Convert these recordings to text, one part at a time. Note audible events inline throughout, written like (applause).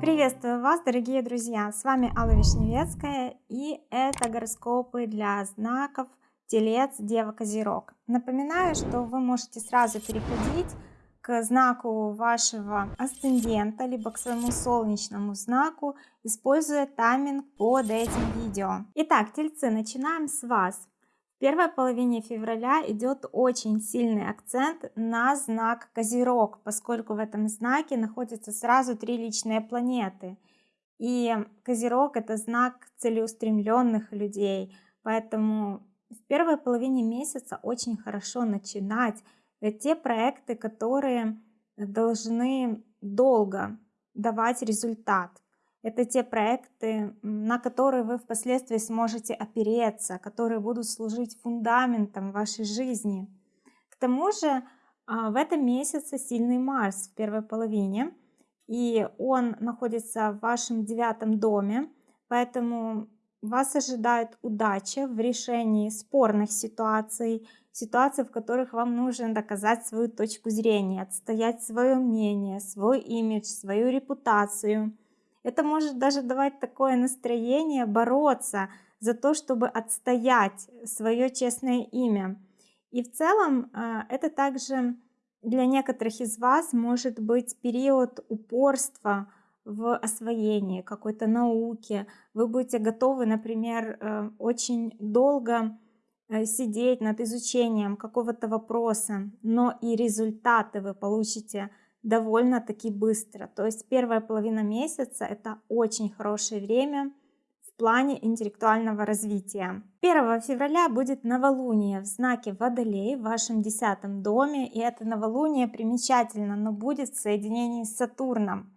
Приветствую вас, дорогие друзья! С вами Алла Вишневецкая и это гороскопы для знаков Телец, Дева, Козерог. Напоминаю, что вы можете сразу переходить к знаку вашего асцендента, либо к своему солнечному знаку, используя тайминг под этим видео. Итак, Тельцы, начинаем с вас. В первой половине февраля идет очень сильный акцент на знак Козерог, поскольку в этом знаке находятся сразу три личные планеты. И Козерог это знак целеустремленных людей, поэтому в первой половине месяца очень хорошо начинать те проекты, которые должны долго давать результат. Это те проекты, на которые вы впоследствии сможете опереться, которые будут служить фундаментом вашей жизни. К тому же а, в этом месяце сильный Марс в первой половине, и он находится в вашем девятом доме, поэтому вас ожидает удача в решении спорных ситуаций, ситуаций, в которых вам нужно доказать свою точку зрения, отстоять свое мнение, свой имидж, свою репутацию. Это может даже давать такое настроение бороться за то, чтобы отстоять свое честное имя. И в целом а, это также для некоторых из вас может быть период упорства, в освоении какой-то науки, вы будете готовы, например, э, очень долго э, сидеть над изучением какого-то вопроса, но и результаты вы получите довольно-таки быстро. То есть первая половина месяца это очень хорошее время в плане интеллектуального развития. 1 февраля будет новолуние в знаке Водолей в вашем десятом доме, и это новолуние примечательно, но будет в соединении с Сатурном.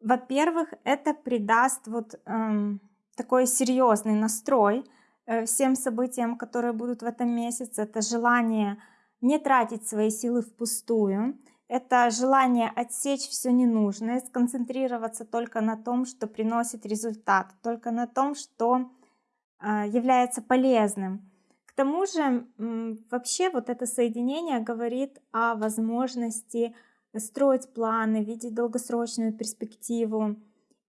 Во-первых, это придаст вот эм, такой серьезный настрой э, всем событиям, которые будут в этом месяце. Это желание не тратить свои силы впустую. Это желание отсечь все ненужное, сконцентрироваться только на том, что приносит результат, только на том, что э, является полезным. К тому же, вообще вот это соединение говорит о возможности строить планы, видеть долгосрочную перспективу.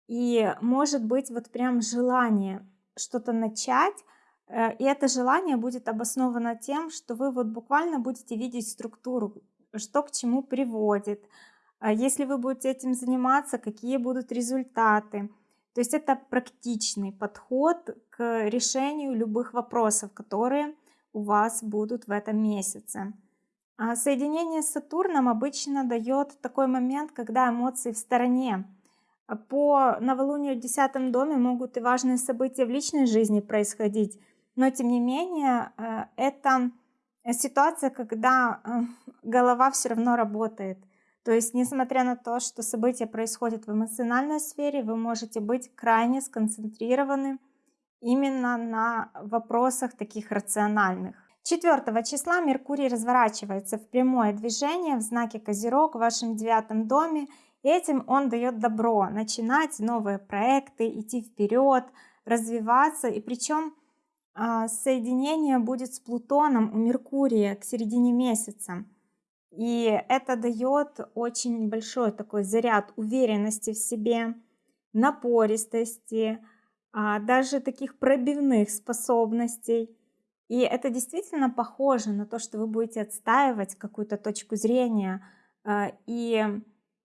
И может быть вот прям желание что-то начать, э, и это желание будет обосновано тем, что вы вот буквально будете видеть структуру, что к чему приводит, а если вы будете этим заниматься, какие будут результаты. То есть это практичный подход к решению любых вопросов, которые у вас будут в этом месяце. А соединение с Сатурном обычно дает такой момент, когда эмоции в стороне. По новолунию в десятом доме могут и важные события в личной жизни происходить, но тем не менее э, это ситуация, когда э, голова все равно работает. То есть, несмотря на то, что события происходят в эмоциональной сфере, вы можете быть крайне сконцентрированы именно на вопросах таких рациональных. 4 числа Меркурий разворачивается в прямое движение в знаке Козерог в вашем девятом доме. Этим он дает добро начинать новые проекты, идти вперед, развиваться. И причем соединение будет с Плутоном у Меркурия к середине месяца. И это дает очень большой такой заряд уверенности в себе, напористости, а, даже таких пробивных способностей. И это действительно похоже на то, что вы будете отстаивать какую-то точку зрения. А, и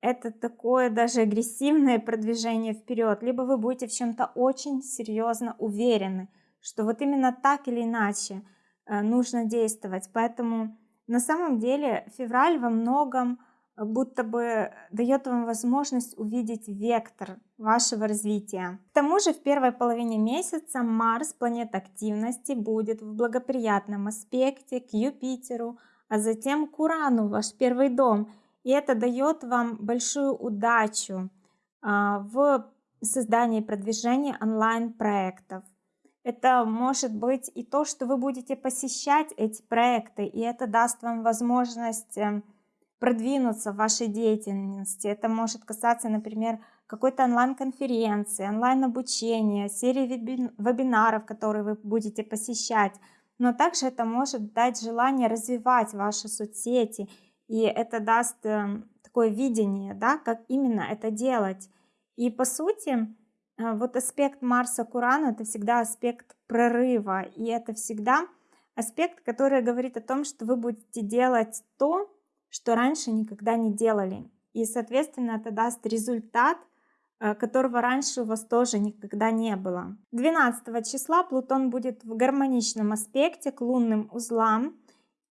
это такое даже агрессивное продвижение вперед. Либо вы будете в чем-то очень серьезно уверены, что вот именно так или иначе а, нужно действовать. Поэтому на самом деле февраль во многом будто бы дает вам возможность увидеть вектор вашего развития. К тому же в первой половине месяца Марс, планета активности, будет в благоприятном аспекте к Юпитеру, а затем к Урану, ваш первый дом. И это дает вам большую удачу а, в создании и продвижении онлайн-проектов. Это может быть и то, что вы будете посещать эти проекты, и это даст вам возможность эм, продвинуться в вашей деятельности. Это может касаться, например, какой-то онлайн-конференции, онлайн-обучения, серии вебинаров, которые вы будете посещать. Но также это может дать желание развивать ваши соцсети, и это даст эм, такое видение, да, как именно это делать. И по сути, вот аспект Марса к Урану это всегда аспект прорыва, и это всегда аспект, который говорит о том, что вы будете делать то, что раньше никогда не делали. И, соответственно, это даст результат, э, которого раньше у вас тоже никогда не было. 12 числа Плутон будет в гармоничном аспекте к лунным узлам.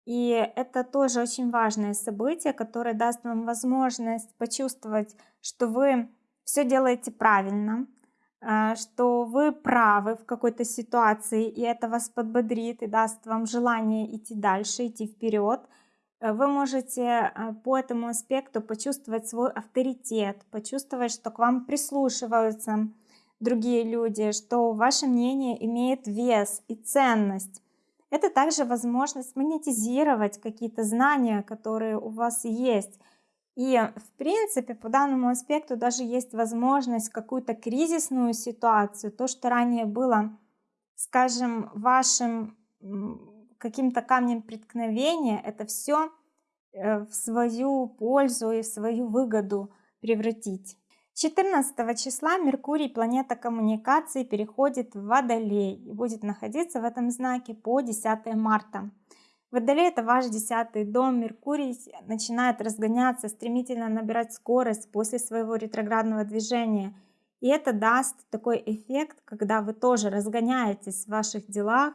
И это тоже очень важное событие, которое даст вам возможность почувствовать, что вы все делаете правильно, что вы правы в какой-то ситуации, и это вас подбодрит и даст вам желание идти дальше, идти вперед. Э, вы можете э, по этому аспекту почувствовать свой авторитет, почувствовать, что к вам прислушиваются другие люди, что ваше мнение имеет вес и ценность. Это также возможность монетизировать какие-то знания, которые у вас есть. И в принципе по данному аспекту даже есть возможность какую-то кризисную ситуацию, то, что ранее было, скажем, вашим каким-то камнем преткновения, это все э, в свою пользу и в свою выгоду превратить. 14 числа Меркурий, планета коммуникации, переходит в Водолей и будет находиться в этом знаке по 10 марта. Водолей это ваш десятый дом, Меркурий начинает разгоняться, стремительно набирать скорость после своего ретроградного движения. И это даст такой эффект, когда вы тоже разгоняетесь в ваших делах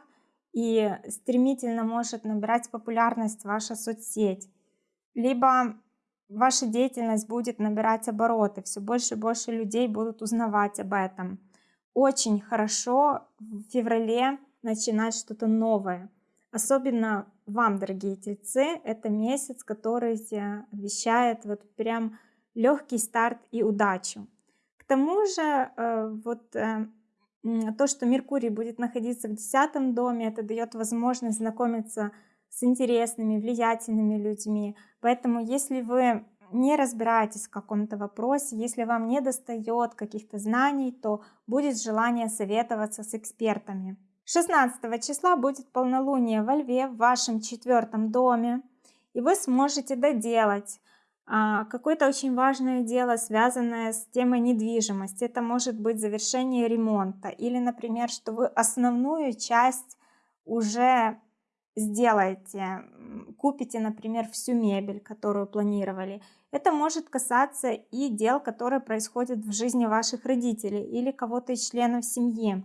и стремительно может набирать популярность ваша соцсеть. Либо ваша деятельность будет набирать обороты, все больше и больше людей будут узнавать об этом. Очень хорошо в феврале начинать что-то новое. Особенно вам, дорогие тельцы, это месяц, который обещает вот прям легкий старт и удачу. К тому же, э, вот э, то, что Меркурий будет находиться в десятом доме, это дает возможность знакомиться с интересными, влиятельными людьми. Поэтому, если вы не разбираетесь в каком-то вопросе, если вам не достает каких-то знаний, то будет желание советоваться с экспертами. 16 числа будет полнолуние во Льве в вашем четвертом доме, и вы сможете доделать а, какое-то очень важное дело, связанное с темой недвижимости. Это может быть завершение ремонта или, например, что вы основную часть уже сделаете, купите, например, всю мебель, которую планировали. Это может касаться и дел, которые происходят в жизни ваших родителей или кого-то из членов семьи.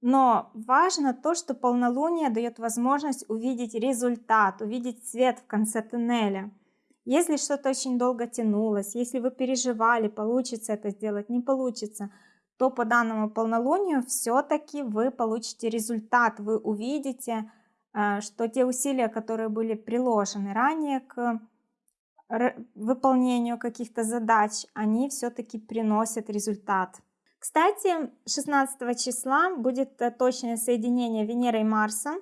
Но важно то, что полнолуние дает возможность увидеть результат, увидеть свет в конце туннеля. Если что-то очень долго тянулось, если вы переживали, получится это сделать, не получится, то по данному полнолунию все-таки вы получите результат, вы увидите, Э, что те усилия, которые были приложены ранее к выполнению каких-то задач, они все-таки приносят результат. Кстати, 16 числа будет э, точное соединение Венеры и Марса,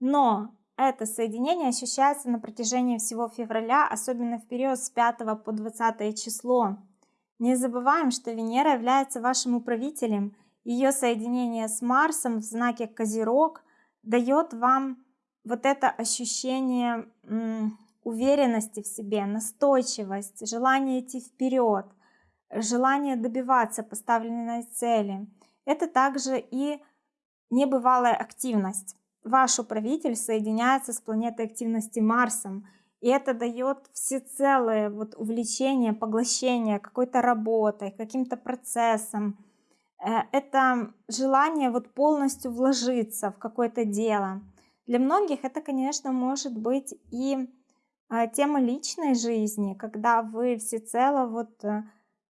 но это соединение ощущается на протяжении всего февраля, особенно в период с 5 по 20 число. Не забываем, что Венера является вашим управителем. Ее соединение с Марсом в знаке Козерог дает вам вот это ощущение уверенности в себе, настойчивость, желание идти вперед, желание добиваться поставленной цели. Это также и небывалая активность. Ваш управитель соединяется с планетой активности Марсом, и это дает всецелое вот увлечение, поглощение какой-то работой, каким-то процессом. Э, это желание вот полностью вложиться в какое-то дело. Для многих это, конечно, может быть и а, тема личной жизни, когда вы всецело вот э,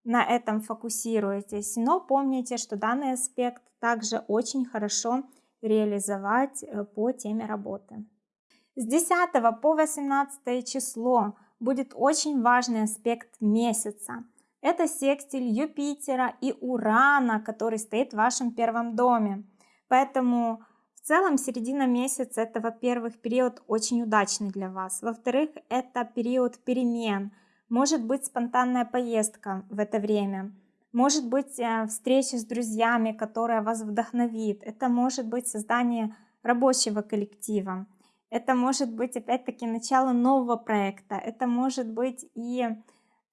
на этом фокусируетесь. Но помните, что данный аспект также очень хорошо реализовать э, по теме работы. С 10 по 18 число будет очень важный аспект месяца. Это секстиль Юпитера и Урана, который стоит в вашем первом доме. Поэтому целом середина месяца это, во-первых, период очень удачный для вас. Во-вторых, это период перемен. Может быть спонтанная поездка в это время. Может быть э, встреча с друзьями, которая вас вдохновит. Это может быть создание рабочего коллектива. это может быть опять-таки начало нового проекта, это может быть и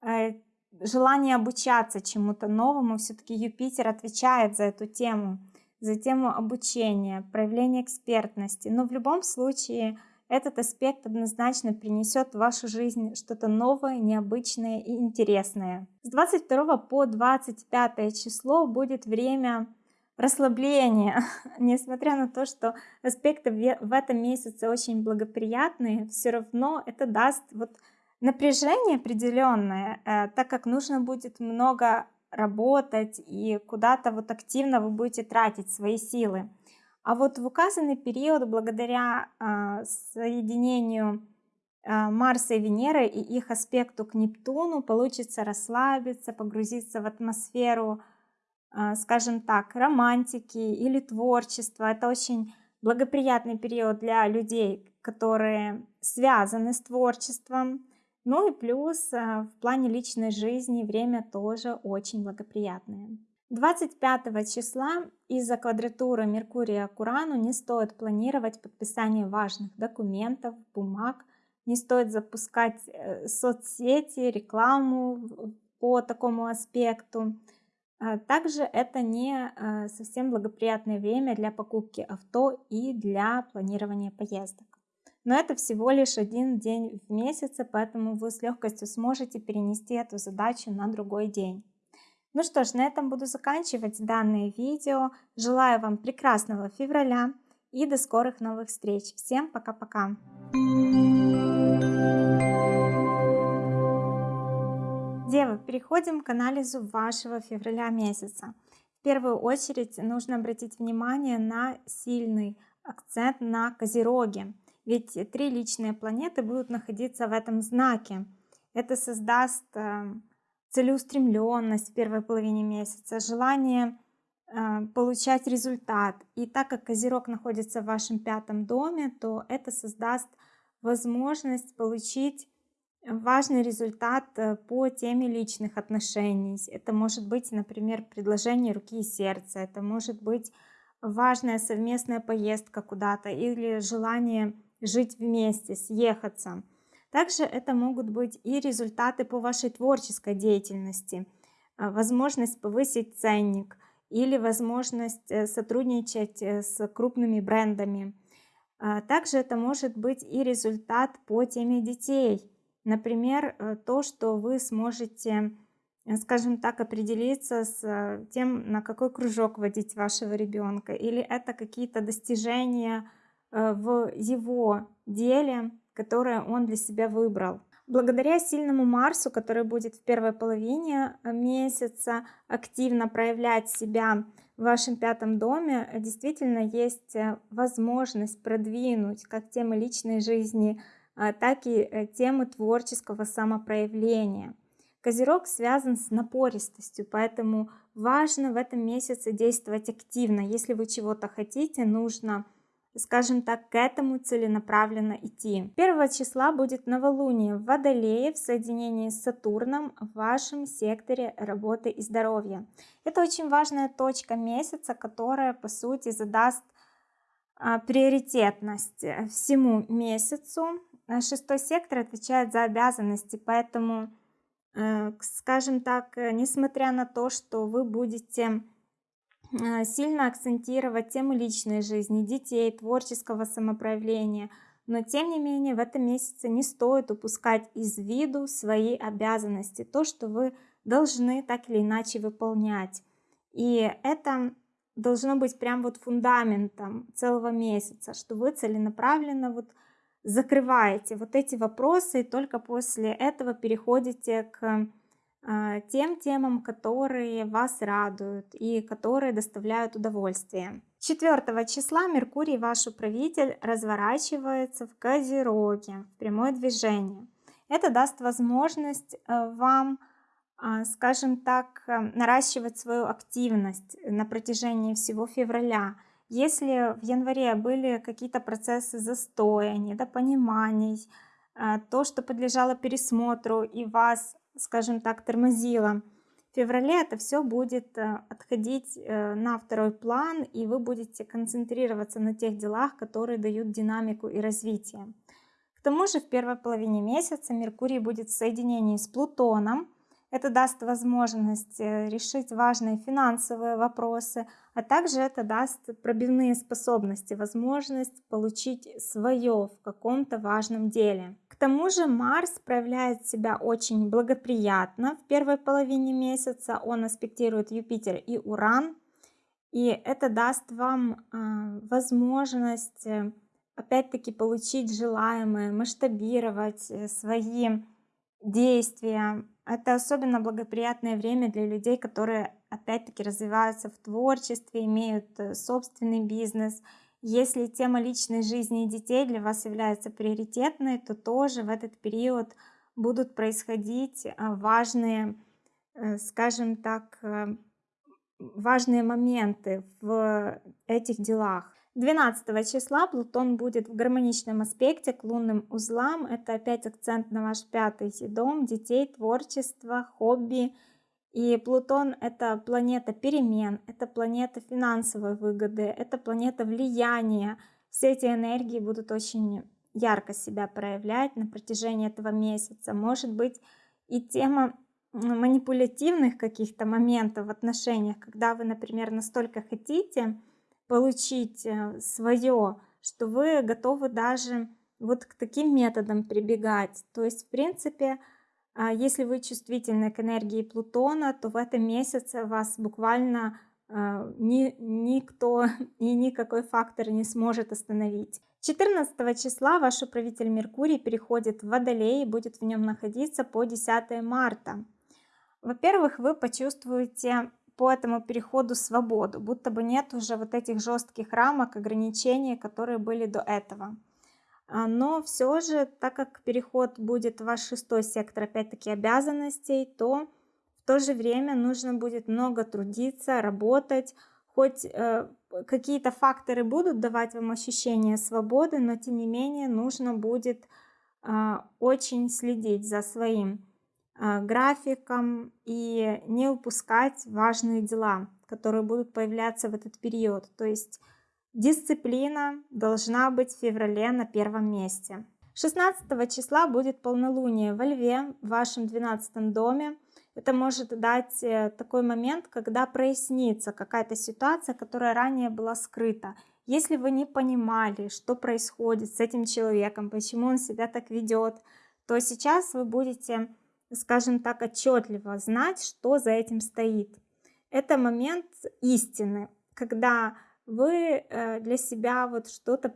э, желание обучаться чему-то новому, все-таки Юпитер отвечает за эту тему, за тему обучения, проявления экспертности, но в любом случае этот аспект однозначно принесет в вашу жизнь что-то новое, необычное и интересное. С 22 по 25 число будет время расслабления. (laughs) Несмотря на то, что аспекты в этом месяце очень благоприятные, все равно это даст вот напряжение определенное, э, так как нужно будет много работать и куда-то вот активно вы будете тратить свои силы. А вот в указанный период, благодаря э, соединению э, Марса и Венеры и их аспекту к Нептуну, получится расслабиться, погрузиться в атмосферу, э, скажем так, романтики или творчества. Это очень благоприятный период для людей, которые связаны с творчеством. Ну и плюс в плане личной жизни время тоже очень благоприятное. 25 числа из-за квадратуры Меркурия к Урану не стоит планировать подписание важных документов, бумаг, не стоит запускать э, соцсети, рекламу по такому аспекту. А также это не э, совсем благоприятное время для покупки авто и для планирования поездок. Но это всего лишь один день в месяце, поэтому вы с легкостью сможете перенести эту задачу на другой день. Ну что ж, на этом буду заканчивать данное видео. Желаю вам прекрасного февраля и до скорых новых встреч. Всем пока-пока! Девы, переходим к анализу вашего февраля месяца. В первую очередь нужно обратить внимание на сильный акцент на Козероге. Ведь три личные планеты будут находиться в этом знаке. Это создаст эм, целеустремленность в первой половине месяца, желание э, получать результат. И так как Козерог находится в вашем пятом доме, то это создаст возможность получить важный результат э, по теме личных отношений. Это может быть, например, предложение руки и сердца, это может быть важная совместная поездка куда-то или желание жить вместе, съехаться. Также это могут быть и результаты по вашей творческой деятельности, а, возможность повысить ценник или возможность э, сотрудничать э, с крупными брендами. А, также это может быть и результат по теме детей. Например, э, то, что вы сможете, скажем так, определиться с тем, на какой кружок водить вашего ребенка. Или это какие-то достижения в его деле, которое он для себя выбрал. Благодаря сильному Марсу, который будет в первой половине э, месяца активно проявлять себя в вашем пятом доме, действительно есть э, возможность продвинуть как темы личной жизни, э, так и темы творческого самопроявления. Козерог связан с напористостью, поэтому важно в этом месяце действовать активно. Если вы чего-то хотите, нужно скажем так, к этому целенаправленно идти. 1 числа будет новолуние в Водолее в соединении с Сатурном в вашем секторе работы и здоровья. Это очень важная точка месяца, которая по сути задаст а, приоритетность всему месяцу. Шестой сектор отвечает за обязанности, поэтому, э, скажем так, несмотря на то, что вы будете Э, сильно акцентировать тему личной жизни, детей, творческого самопроявления. Но тем не менее в этом месяце не стоит упускать из виду свои обязанности, то, что вы должны так или иначе выполнять. И это должно быть прям вот фундаментом целого месяца, что вы целенаправленно вот закрываете вот эти вопросы и только после этого переходите к а, тем темам, которые вас радуют и которые доставляют удовольствие. 4 числа Меркурий, ваш управитель, разворачивается в Козероге, в прямое движение. Это даст возможность э, вам, а, скажем так, э, наращивать свою активность на протяжении всего февраля. Если в январе были какие-то процессы застоя, недопониманий, э, то, что подлежало пересмотру и вас скажем так, тормозила. феврале это все будет э, отходить э, на второй план, и вы будете концентрироваться на тех делах, которые дают динамику и развитие. К тому же в первой половине месяца Меркурий будет в соединении с Плутоном, это даст возможность э, решить важные финансовые вопросы, а также это даст пробивные способности, возможность получить свое в каком-то важном деле. К тому же Марс проявляет себя очень благоприятно в первой половине месяца. Он аспектирует Юпитер и Уран. И это даст вам э, возможность э, опять-таки получить желаемое, масштабировать э, свои действия, это особенно благоприятное время для людей, которые опять-таки развиваются в творчестве, имеют э, собственный бизнес. Если тема личной жизни и детей для вас является приоритетной, то тоже в этот период будут происходить э, важные, э, скажем так, важные моменты в этих делах. 12 числа Плутон будет в гармоничном аспекте к лунным узлам. Это опять акцент на ваш пятый дом, детей, творчество, хобби. И Плутон это планета перемен, это планета финансовой выгоды, это планета влияния. Все эти энергии будут очень ярко себя проявлять на протяжении этого месяца. Может быть и тема манипулятивных каких-то моментов в отношениях, когда вы, например, настолько хотите, получить э, свое, что вы готовы даже вот к таким методам прибегать. То есть, в принципе, а, если вы чувствительны к энергии Плутона, то в этом месяце вас буквально а, ни, никто (laughs) и никакой фактор не сможет остановить. 14 числа ваш управитель Меркурий переходит в Водолей и будет в нем находиться по 10 марта. Во-первых, вы почувствуете по этому переходу свободу, будто бы нет уже вот этих жестких рамок, ограничений, которые были до этого. А, но все же, так как переход будет в ваш шестой сектор, опять-таки, обязанностей, то в то же время нужно будет много трудиться, работать, хоть э, какие-то факторы будут давать вам ощущение свободы, но тем не менее нужно будет э, очень следить за своим графиком и не упускать важные дела, которые будут появляться в этот период. То есть дисциплина должна быть в феврале на первом месте. 16 числа будет полнолуние во Льве, в вашем 12 доме. Это может дать э, такой момент, когда прояснится какая-то ситуация, которая ранее была скрыта. Если вы не понимали, что происходит с этим человеком, почему он себя так ведет, то сейчас вы будете скажем так, отчетливо знать, что за этим стоит. Это момент истины, когда вы э, для себя вот что-то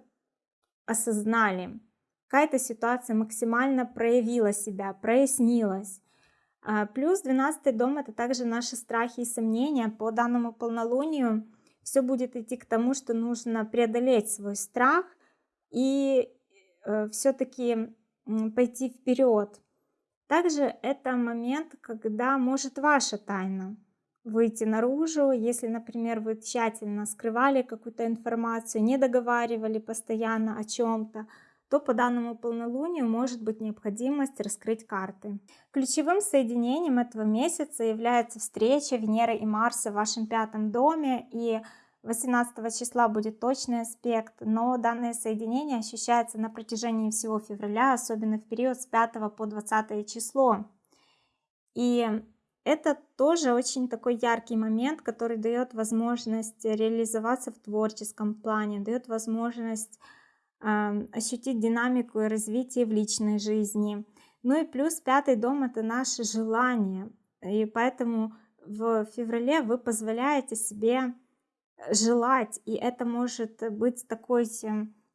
осознали, какая-то ситуация максимально проявила себя, прояснилась. А, плюс 12 дом это также наши страхи и сомнения. По данному полнолунию все будет идти к тому, что нужно преодолеть свой страх и э, все-таки пойти вперед. Также это момент, когда может ваша тайна выйти наружу, если, например, вы тщательно скрывали какую-то информацию, не договаривали постоянно о чем-то, то по данному полнолунию может быть необходимость раскрыть карты. Ключевым соединением этого месяца является встреча Венеры и Марса в вашем пятом доме, и 18 числа будет точный аспект, но данное соединение ощущается на протяжении всего февраля, особенно в период с 5 по 20 число. И это тоже очень такой яркий момент, который дает возможность реализоваться в творческом плане, дает возможность э, ощутить динамику и развитие в личной жизни. Ну и плюс пятый дом это наше желание, и поэтому в феврале вы позволяете себе желать, и это может быть такой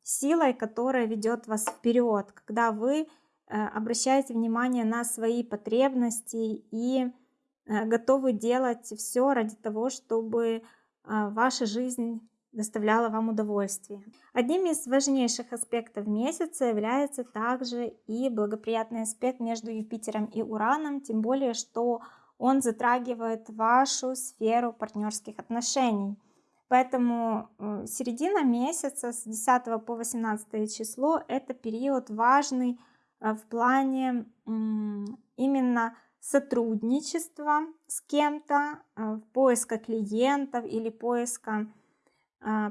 силой, которая ведет вас вперед, когда вы э, обращаете внимание на свои потребности и э, готовы делать все ради того, чтобы э, ваша жизнь доставляла вам удовольствие. Одним из важнейших аспектов месяца является также и благоприятный аспект между Юпитером и Ураном, тем более, что он затрагивает вашу сферу партнерских отношений. Поэтому э, середина месяца с 10 по 18 число это период важный э, в плане именно сотрудничества с кем-то, э, поиска клиентов или поиска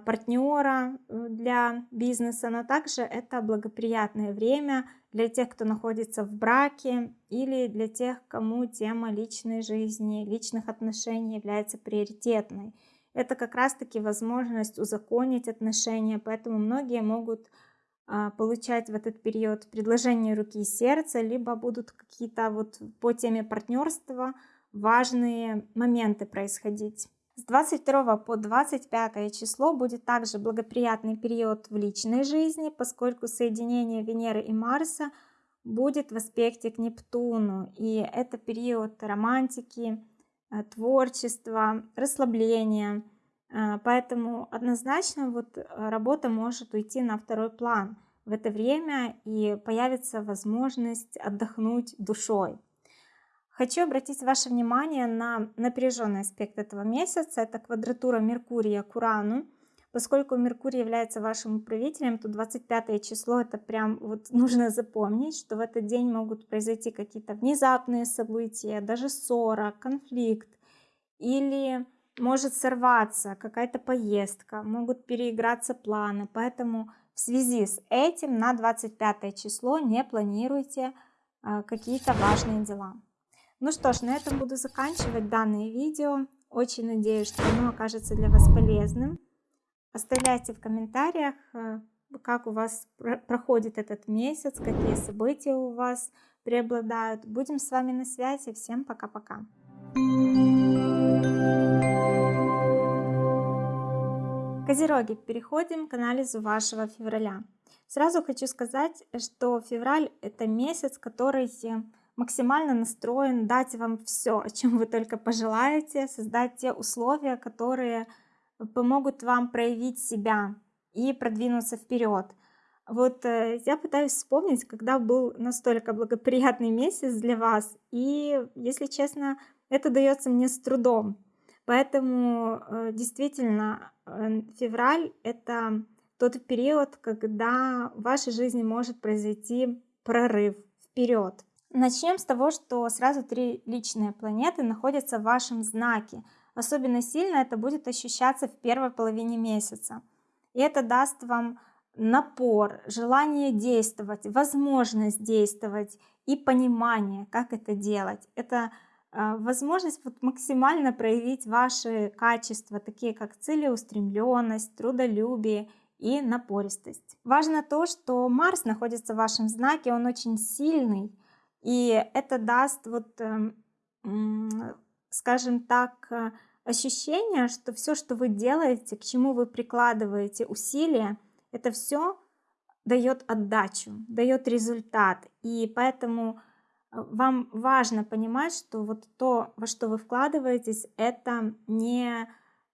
партнера для бизнеса, но также это благоприятное время для тех, кто находится в браке или для тех, кому тема личной жизни, личных отношений является приоритетной. Это как раз-таки возможность узаконить отношения, поэтому многие могут а, получать в этот период предложение руки и сердца, либо будут какие-то вот по теме партнерства важные моменты происходить. С 22 по 25 число будет также благоприятный период в личной жизни, поскольку соединение Венеры и Марса будет в аспекте к Нептуну. И это период романтики, э, творчества, расслабления. Э, поэтому однозначно вот э, работа может уйти на второй план в это время и появится возможность отдохнуть душой. Хочу обратить ваше внимание на напряженный аспект этого месяца. Это квадратура Меркурия к Урану. Поскольку Меркурий является вашим управителем, то 25 число это прям вот нужно запомнить, что в этот день могут произойти какие-то внезапные события, даже ссора, конфликт или может сорваться какая-то поездка, могут переиграться планы. Поэтому в связи с этим на 25 число не планируйте а, какие-то важные дела. Ну что ж, на этом буду заканчивать данное видео. Очень надеюсь, что оно окажется для вас полезным. Оставляйте в комментариях, э, как у вас проходит этот месяц, какие события у вас преобладают. Будем с вами на связи. Всем пока-пока. Козероги, переходим к анализу вашего февраля. Сразу хочу сказать, что февраль это месяц, который максимально настроен дать вам все, о чем вы только пожелаете, создать те условия, которые помогут вам проявить себя и продвинуться вперед. Вот э, я пытаюсь вспомнить, когда был настолько благоприятный месяц для вас, и, если честно, это дается мне с трудом. Поэтому э, действительно э, февраль это тот период, когда в вашей жизни может произойти прорыв вперед. Начнем с того, что сразу три личные планеты находятся в вашем знаке. Особенно сильно это будет ощущаться в первой половине месяца. И это даст вам напор, желание действовать, возможность действовать и понимание, как это делать. Это э, возможность вот максимально проявить ваши качества, такие как целеустремленность, трудолюбие и напористость. Важно то, что Марс находится в вашем знаке, он очень сильный, и это даст вот, эм, скажем так, э, ощущение, что все, что вы делаете, к чему вы прикладываете усилия, это все дает отдачу, дает результат. И поэтому э, вам важно понимать, что вот то, во что вы вкладываетесь, это не,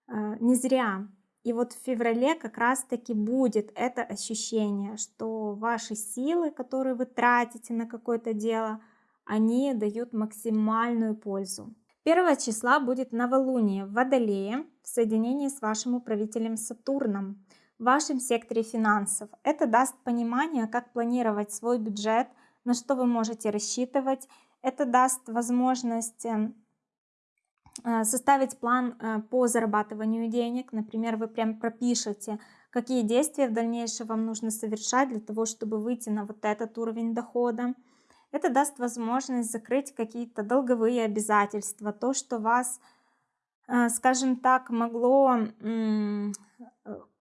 э, не зря. И вот в феврале как раз-таки будет это ощущение, что ваши силы, которые вы тратите на какое-то дело, они дают максимальную пользу. 1 числа будет новолуние в Водолее в соединении с вашим управителем Сатурном в вашем секторе финансов. Это даст понимание, как планировать свой бюджет, на что вы можете рассчитывать. Это даст возможность эм, Э, составить план э, по зарабатыванию денег. Например, вы прям пропишете, какие действия в дальнейшем вам нужно совершать для того, чтобы выйти на вот этот уровень дохода. Это даст возможность закрыть какие-то долговые обязательства, то, что вас, э, скажем так, могло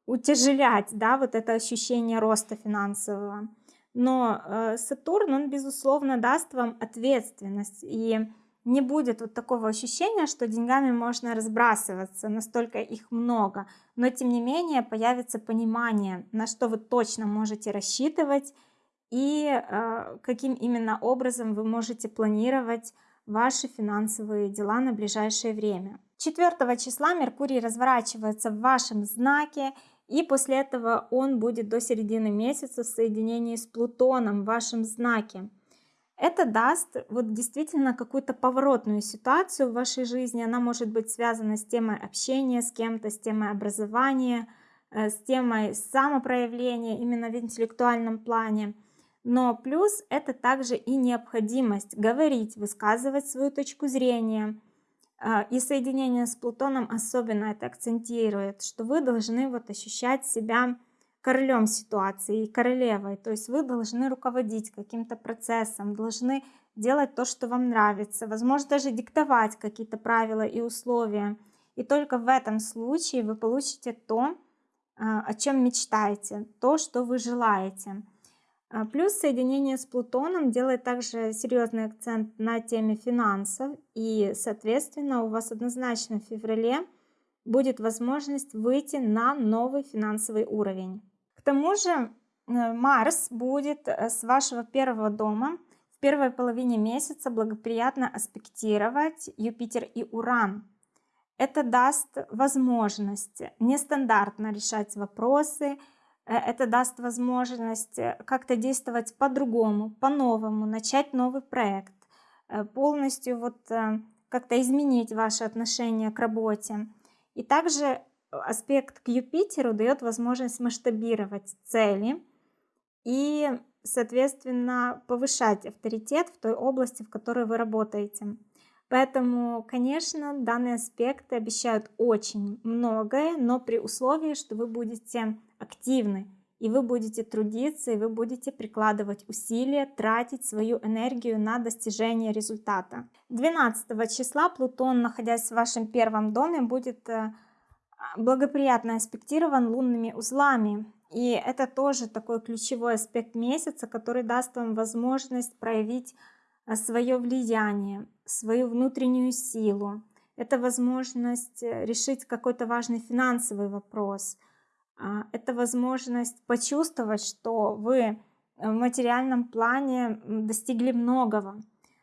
утяжелять, да, вот это ощущение роста финансового. Но Сатурн, он, безусловно, даст вам ответственность и не будет вот такого ощущения, что деньгами можно разбрасываться, настолько их много. Но тем не менее появится понимание, на что вы точно можете рассчитывать и э, каким именно образом вы можете планировать ваши финансовые дела на ближайшее время. 4 числа Меркурий разворачивается в вашем знаке, и после этого он будет до середины месяца в соединении с Плутоном в вашем знаке. Это даст вот действительно какую-то поворотную ситуацию в вашей жизни. Она может быть связана с темой общения с кем-то, с темой образования, э, с темой самопроявления именно в интеллектуальном плане. Но плюс это также и необходимость говорить, высказывать свою точку зрения. А, и соединение с Плутоном особенно это акцентирует, что вы должны вот ощущать себя королем ситуации и королевой. То есть вы должны руководить каким-то процессом, должны делать то, что вам нравится, возможно, даже диктовать какие-то правила и условия. И только в этом случае вы получите то, а, о чем мечтаете, то, что вы желаете. А, плюс соединение с Плутоном делает также серьезный акцент на теме финансов, и, соответственно, у вас однозначно в феврале будет возможность выйти на новый финансовый уровень. К тому же э, Марс будет э, с вашего первого дома в первой половине месяца благоприятно аспектировать Юпитер и Уран. Это даст возможность нестандартно решать вопросы, это даст возможность э, как-то действовать по-другому, по-новому, начать новый проект, э, полностью вот как-то изменить ваши отношения к работе. И также аспект к Юпитеру дает возможность масштабировать цели и, соответственно, повышать авторитет в той области, в которой вы работаете. Поэтому, конечно, данные аспекты обещают очень многое, но при условии, что вы будете активны, и вы будете трудиться, и вы будете прикладывать усилия, тратить свою энергию на достижение результата. 12 числа Плутон, находясь в вашем первом доме, будет э, благоприятно аспектирован лунными узлами. И это тоже такой ключевой аспект месяца, который даст вам возможность проявить свое влияние, свою внутреннюю силу. Это возможность э, решить какой-то важный финансовый вопрос – а, это возможность почувствовать, что вы в материальном плане достигли многого.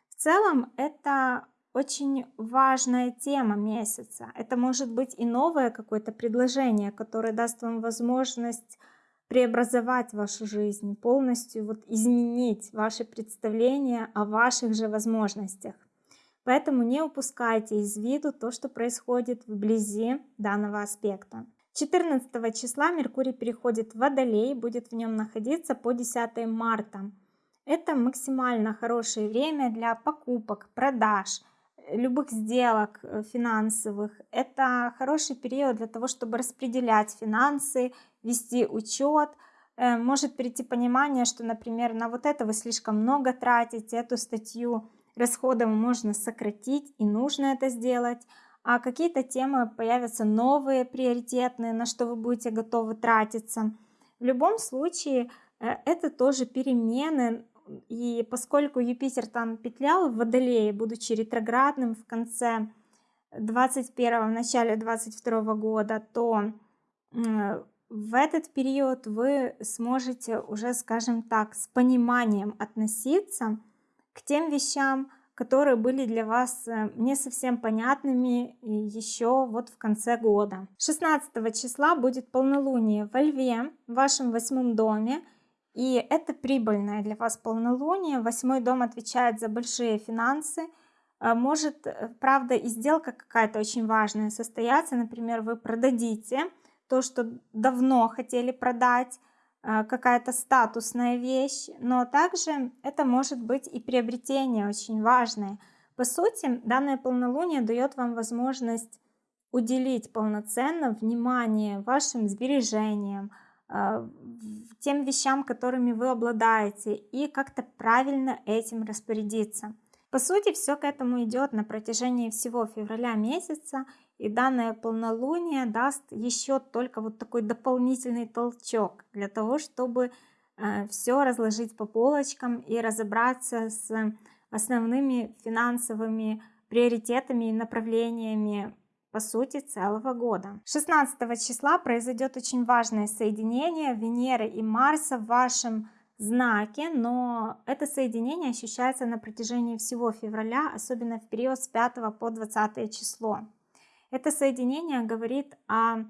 В целом это очень важная тема месяца. Это может быть и новое какое-то предложение, которое даст вам возможность преобразовать вашу жизнь, полностью вот изменить ваши представления о ваших же возможностях. Поэтому не упускайте из виду то, что происходит вблизи данного аспекта. 14 числа Меркурий переходит в Водолей, будет в нем находиться по 10 марта. Это максимально хорошее время для покупок, продаж, любых сделок э, финансовых. Это хороший период для того, чтобы распределять финансы, вести учет. Э, может прийти понимание, что, например, на вот это вы слишком много тратите, эту статью расходов можно сократить и нужно это сделать а какие-то темы появятся новые, приоритетные, на что вы будете готовы тратиться. В любом случае, э, это тоже перемены, и поскольку Юпитер там петлял в Водолее, будучи ретроградным в конце 21 в начале 22 года, то в этот период вы сможете уже, скажем так, с пониманием относиться к тем вещам, которые были для вас э, не совсем понятными еще вот в конце года. 16 числа будет полнолуние во Льве, в вашем восьмом доме. И это прибыльное для вас полнолуние. Восьмой дом отвечает за большие финансы. А может, э, правда, и сделка какая-то очень важная состояться. Например, вы продадите то, что давно хотели продать, а, какая-то статусная вещь, но также это может быть и приобретение очень важное. По сути, данное полнолуние дает вам возможность уделить полноценно внимание вашим сбережениям, тем вещам, которыми вы обладаете, и как-то правильно этим распорядиться. По сути, все к этому идет на протяжении всего февраля месяца, и данное полнолуние даст еще только вот такой дополнительный толчок для того, чтобы э, все разложить по полочкам и разобраться с основными финансовыми приоритетами и направлениями по сути целого года. 16 числа произойдет очень важное соединение Венеры и Марса в вашем знаке, но это соединение ощущается на протяжении всего февраля, особенно в период с 5 по 20 число. Это соединение говорит о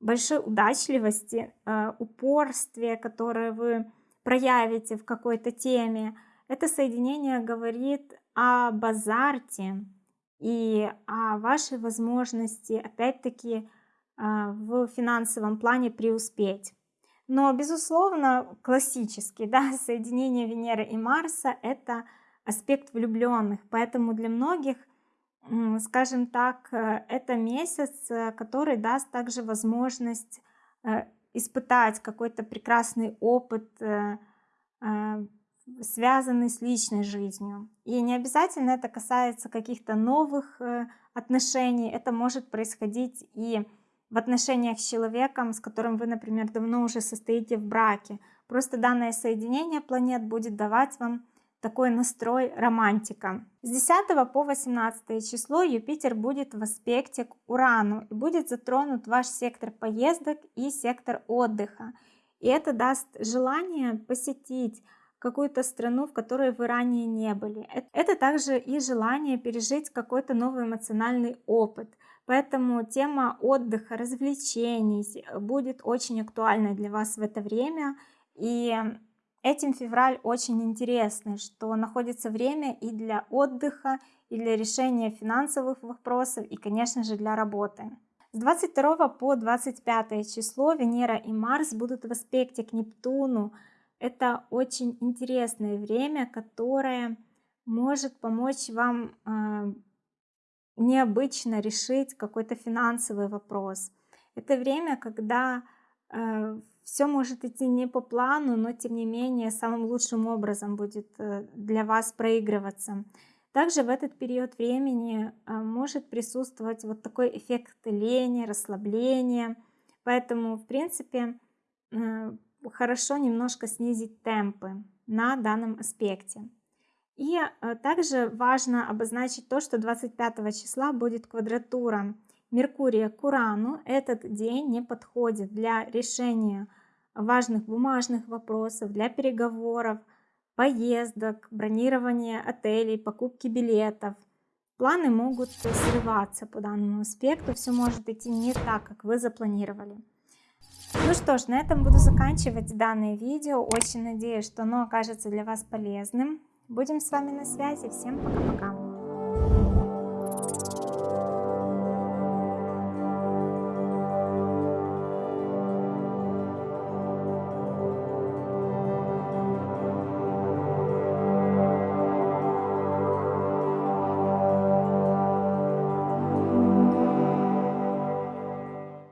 большой удачливости, э, упорстве, которое вы проявите в какой-то теме. Это соединение говорит об азарте и о вашей возможности, опять-таки, э, в финансовом плане преуспеть. Но, безусловно, классический (laughs) да, соединение Венеры и Марса– это аспект влюбленных. Поэтому для многих, скажем так, э, это месяц, э, который даст также возможность э, испытать какой-то прекрасный опыт, связанный с личной жизнью. И не обязательно это касается каких-то новых отношений, это может происходить и в отношениях с человеком, с которым вы, например, давно уже состоите в браке. Просто данное соединение планет будет давать вам такой настрой романтика. С 10 по 18 число Юпитер будет в аспекте к Урану и будет затронут ваш сектор поездок и сектор отдыха. И это даст желание посетить какую-то страну, в которой вы ранее не были. Это также и желание пережить какой-то новый эмоциональный опыт. Поэтому тема отдыха, развлечений будет очень актуальной для вас в это время. И Этим февраль очень интересный, что находится время и для отдыха, и для решения финансовых вопросов, и, конечно же, для работы. С 22 по 25 число Венера и Марс будут в аспекте к Нептуну. Это очень интересное время, которое может помочь вам э, необычно решить какой-то финансовый вопрос. Это время, когда э, все может идти не по плану, но тем не менее самым лучшим образом будет э, для вас проигрываться. Также в этот период времени э, может присутствовать вот такой эффект лени, расслабления. Поэтому, в принципе, э, хорошо немножко снизить темпы на данном аспекте. И также важно обозначить то, что 25 числа будет квадратура Меркурия к Урану. Этот день не подходит для решения важных бумажных вопросов, для переговоров, поездок, бронирования отелей, покупки билетов. Планы могут срываться по данному аспекту, все может идти не так, как вы запланировали. Ну что ж, на этом буду заканчивать данное видео. Очень надеюсь, что оно окажется для вас полезным. Будем с вами на связи. Всем пока-пока.